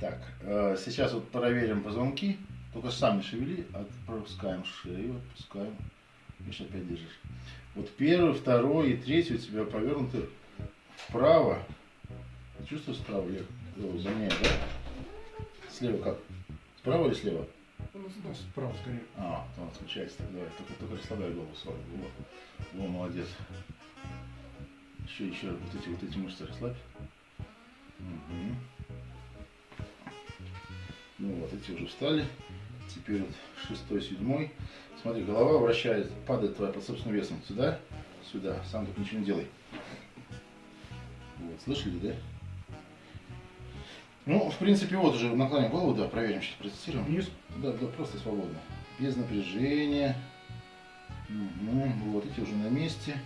Так, э, сейчас вот проверим позвонки. Только сами шевели, отпускаем шею, отпускаем. Видишь, опять держишь. Вот первый, второй и третий у тебя повернуты вправо. Чувствуешь справа? Я загоняю, да? Слева как? Справа или слева? Ну, Справа скорее. А, там отключается. Так, давай, только, только расслабляй голову свою. Вот. Во, молодец. Еще, еще, вот эти, вот эти мышцы расслабь. Мгм. Ну вот, эти уже встали. Теперь вот шестой, седьмой. Смотри, голова вращает, падает твоя под собственным весом. Сюда, сюда. Сам только ничего не делай. Вот, слышали, да? Ну, в принципе, вот уже наклоним голову, да, проверим, сейчас протестируем. Вниз. Да, да, просто свободно. Без напряжения. Мгм, Вот эти уже на месте.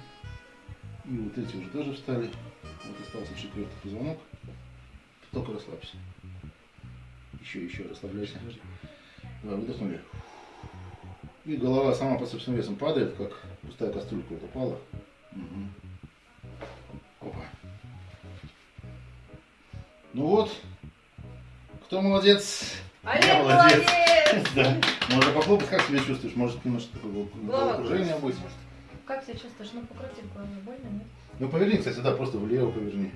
И вот эти уже тоже встали. Вот остался четвертый позвонок. Только расслабься. Еще, еще расслабляйся. Давай, выдохнули. И голова сама под собственным весом падает, как пустая кастрюлька вот упала. Мгм. Опа. Ну вот. Кто молодец? Олег Я молодец! Да. Можно похлопать, как себя чувствуешь? Может, немножко такое Голова окружение будет? Как себя чувствуешь? Ну, покрутить голову больно, нет? Ну, поверни, кстати, да, просто влево поверни.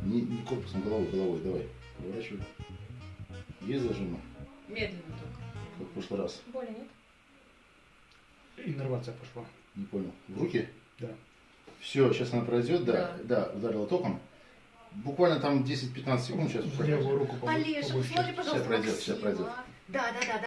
Не, не корпусом, головой, головой, давай. Поворачивай. Есть зажимы, Медленно только. как в прошлый раз. Боли нет? Иннервация пошла. Не понял. В руки? Да. Все, сейчас она пройдет, да, Да. да, ударила током. Буквально там 10-15 секунд сейчас левую руку побольше. Олеж, побольше. смотри, пожалуйста, пройдет, сейчас Максима. пройдет. Да, да, да, да.